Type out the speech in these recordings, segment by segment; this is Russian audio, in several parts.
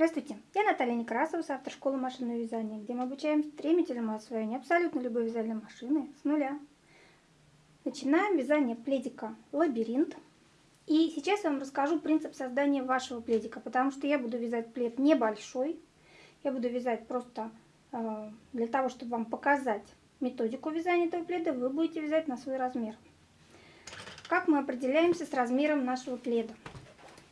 Здравствуйте, я Наталья Некрасова, автор школы машинного вязания, где мы обучаем стремительному освоению абсолютно любой вязальной машины с нуля. Начинаем вязание пледика «Лабиринт». И сейчас я вам расскажу принцип создания вашего пледика, потому что я буду вязать плед небольшой. Я буду вязать просто э, для того, чтобы вам показать методику вязания этого пледа, вы будете вязать на свой размер. Как мы определяемся с размером нашего пледа?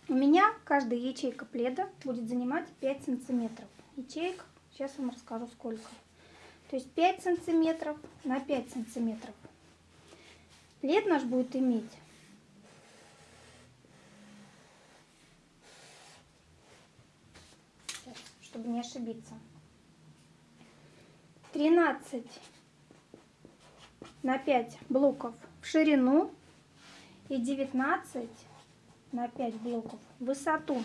У меня каждая ячейка пледа будет занимать 5 сантиметров. Ячеек, сейчас вам расскажу сколько. То есть 5 сантиметров на 5 сантиметров. Плед наш будет иметь чтобы не ошибиться. 13 на 5 блоков в ширину и 19 на 5 блоков высоту.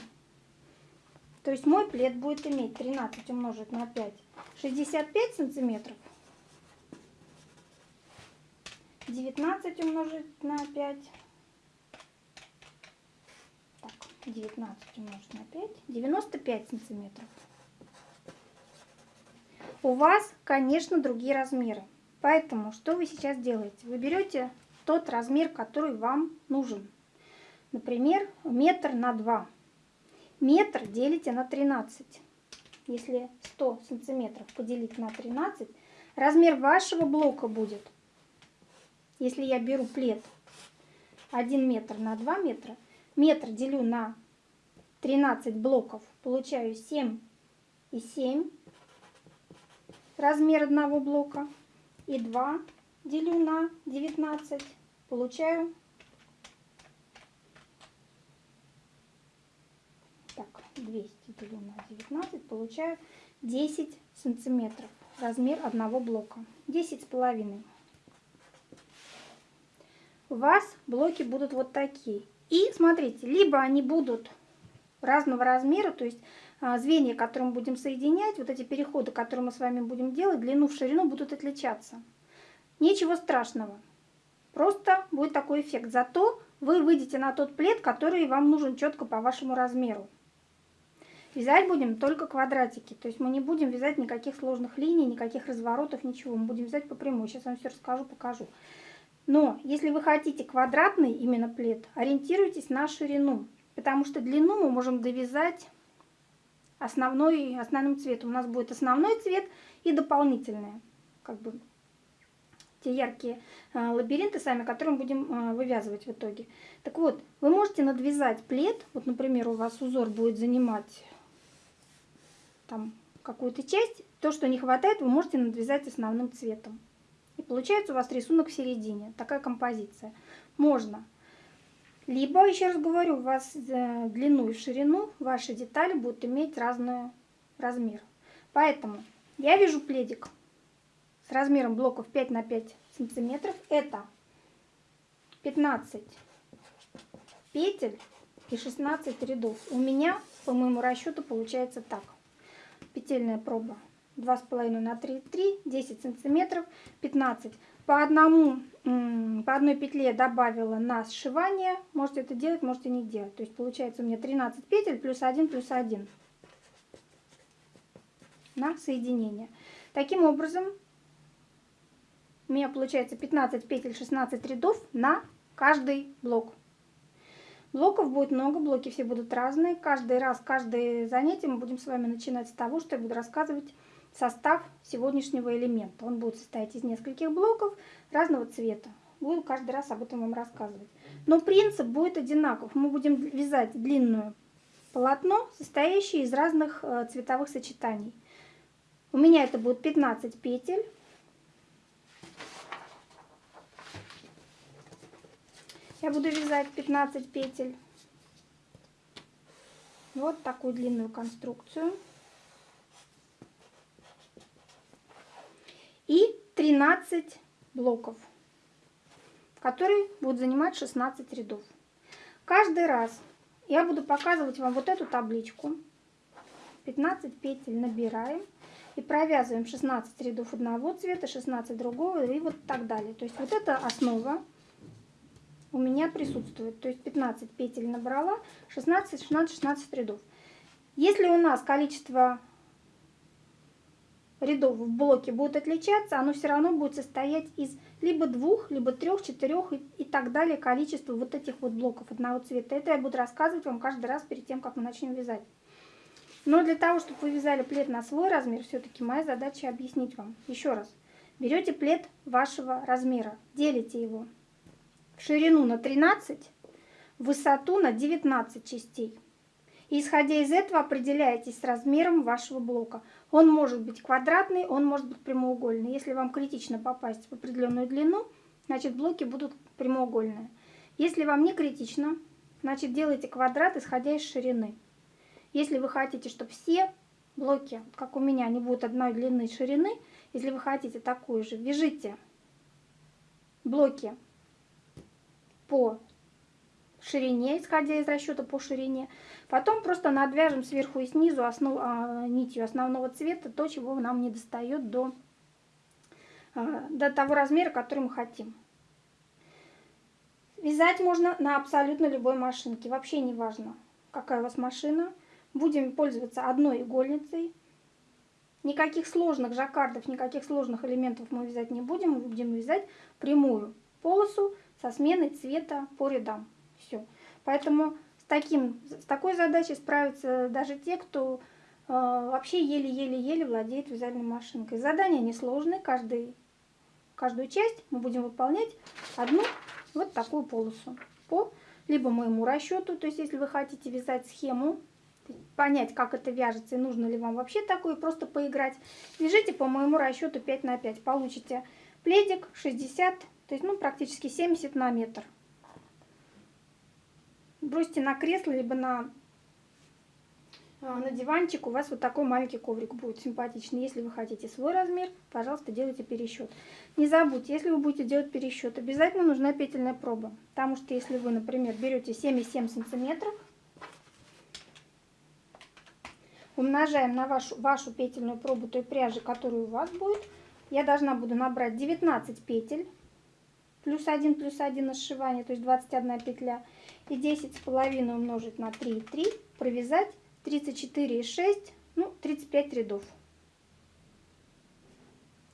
То есть мой плед будет иметь 13 умножить на 5, 65 сантиметров. 19 умножить на 5. Так, 19 умножить на 5. 95 сантиметров. У вас, конечно, другие размеры. Поэтому что вы сейчас делаете? Вы берете тот размер, который вам нужен. Например, метр на 2. Метр делите на 13. Если 100 сантиметров поделить на 13, размер вашего блока будет, если я беру плед 1 метр на 2 метра, метр делю на 13 блоков, получаю 7 и 7 размер одного блока. И 2 делю на 19, получаю 200 делю на 19, получаю 10 сантиметров. Размер одного блока. 10 с половиной. У вас блоки будут вот такие. И смотрите, либо они будут разного размера, то есть а, звенья, которые мы будем соединять, вот эти переходы, которые мы с вами будем делать, длину в ширину будут отличаться. Ничего страшного. Просто будет такой эффект. Зато вы выйдете на тот плед, который вам нужен четко по вашему размеру. Вязать будем только квадратики, то есть мы не будем вязать никаких сложных линий, никаких разворотов, ничего. Мы будем вязать по прямой. Сейчас вам все расскажу, покажу. Но если вы хотите квадратный именно плед, ориентируйтесь на ширину, потому что длину мы можем довязать основной, основным цветом. У нас будет основной цвет и дополнительные, как бы те яркие э, лабиринты сами, которые мы будем э, вывязывать в итоге. Так вот, вы можете надвязать плед, вот, например, у вас узор будет занимать там какую-то часть, то, что не хватает, вы можете надвязать основным цветом. И получается у вас рисунок в середине, такая композиция. Можно. Либо, еще раз говорю, у вас э, длину и ширину ваши детали будут иметь разный размер. Поэтому я вяжу пледик с размером блоков 5 на 5 сантиметров. Это 15 петель и 16 рядов. У меня, по моему расчету, получается так петельная проба 2,5 на 3, 3, 10 сантиметров, 15. По, одному, по одной петле добавила на сшивание, можете это делать, можете не делать. То есть получается у меня 13 петель плюс 1 плюс 1 на соединение. Таким образом, у меня получается 15 петель, 16 рядов на каждый блок. Блоков будет много, блоки все будут разные. Каждый раз, каждое занятие мы будем с вами начинать с того, что я буду рассказывать состав сегодняшнего элемента. Он будет состоять из нескольких блоков разного цвета. Буду каждый раз об этом вам рассказывать. Но принцип будет одинаков. Мы будем вязать длинное полотно, состоящее из разных э, цветовых сочетаний. У меня это будет 15 петель. Я буду вязать 15 петель. Вот такую длинную конструкцию. И 13 блоков, которые будут занимать 16 рядов. Каждый раз я буду показывать вам вот эту табличку. 15 петель набираем и провязываем 16 рядов одного цвета, 16 другого и вот так далее. То есть вот это основа у меня присутствует. То есть 15 петель набрала, 16, 16, 16 рядов. Если у нас количество рядов в блоке будет отличаться, оно все равно будет состоять из либо двух, либо трех, четырех и, и так далее количества вот этих вот блоков одного цвета. Это я буду рассказывать вам каждый раз перед тем, как мы начнем вязать. Но для того, чтобы вы вязали плед на свой размер, все-таки моя задача объяснить вам. Еще раз. Берете плед вашего размера, делите его в ширину на 13, в высоту на 19 частей. И исходя из этого определяетесь с размером вашего блока. Он может быть квадратный, он может быть прямоугольный. Если вам критично попасть в определенную длину, значит блоки будут прямоугольные. Если вам не критично, значит делайте квадрат, исходя из ширины. Если вы хотите, чтобы все блоки, как у меня, они будут одной длины и ширины, если вы хотите такую же, вяжите блоки по ширине, исходя из расчета по ширине. Потом просто надвяжем сверху и снизу основ, а, нитью основного цвета то, чего нам не достает до, а, до того размера, который мы хотим. Вязать можно на абсолютно любой машинке. Вообще не важно, какая у вас машина. Будем пользоваться одной игольницей. Никаких сложных жаккардов, никаких сложных элементов мы вязать не будем. Мы будем вязать прямую полосу со сменой цвета по рядам. Все. Поэтому с, таким, с такой задачей справятся даже те, кто э, вообще еле-еле-еле владеет вязальной машинкой. Задания несложные, каждый, каждую часть мы будем выполнять одну вот такую полосу по либо моему расчету, то есть если вы хотите вязать схему, понять, как это вяжется и нужно ли вам вообще такое, просто поиграть, вяжите по моему расчету 5 на 5, получите пледик 60, то есть ну практически 70 на метр бросьте на кресло, либо на, а, на диванчик, у вас вот такой маленький коврик будет симпатичный. Если вы хотите свой размер, пожалуйста, делайте пересчет. Не забудьте, если вы будете делать пересчет, обязательно нужна петельная проба. Потому что если вы, например, берете 7,7 сантиметров, умножаем на вашу, вашу петельную пробу той пряжи, которая у вас будет, я должна буду набрать 19 петель, плюс 1 плюс 1 на сшивание, то есть 21 петля, и 10 с половиной умножить на 3,3, провязать 34,6, ну 35 рядов.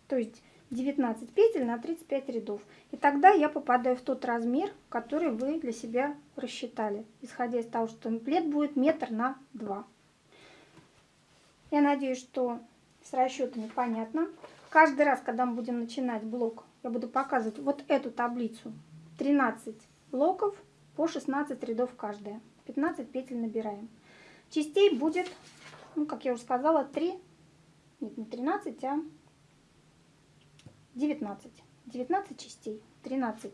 То есть 19 петель на 35 рядов. И тогда я попадаю в тот размер, который вы для себя рассчитали, исходя из того, что плед будет метр на 2. Я надеюсь, что с расчетами понятно. Каждый раз, когда мы будем начинать блок, я буду показывать вот эту таблицу. 13 блоков по 16 рядов каждая. 15 петель набираем. Частей будет, ну, как я уже сказала, 3, нет, не 13, а 19. 19 частей. 13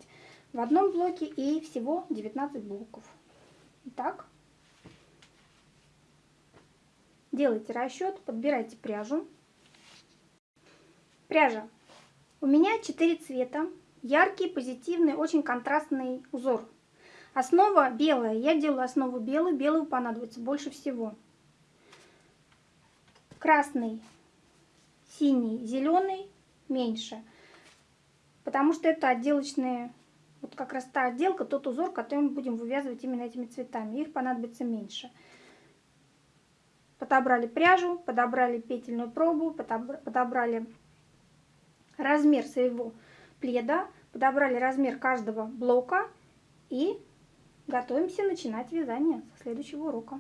в одном блоке и всего 19 блоков. Итак, делайте расчет, подбирайте пряжу. Пряжа. У меня 4 цвета. Яркий, позитивный, очень контрастный узор. Основа белая. Я делаю основу белую. Белую понадобится больше всего. Красный, синий, зеленый меньше. Потому что это отделочные, вот как раз та отделка, тот узор, который мы будем вывязывать именно этими цветами. Их понадобится меньше. Подобрали пряжу, подобрали петельную пробу, подобрали размер своего пледа, подобрали размер каждого блока и готовимся начинать вязание со следующего урока.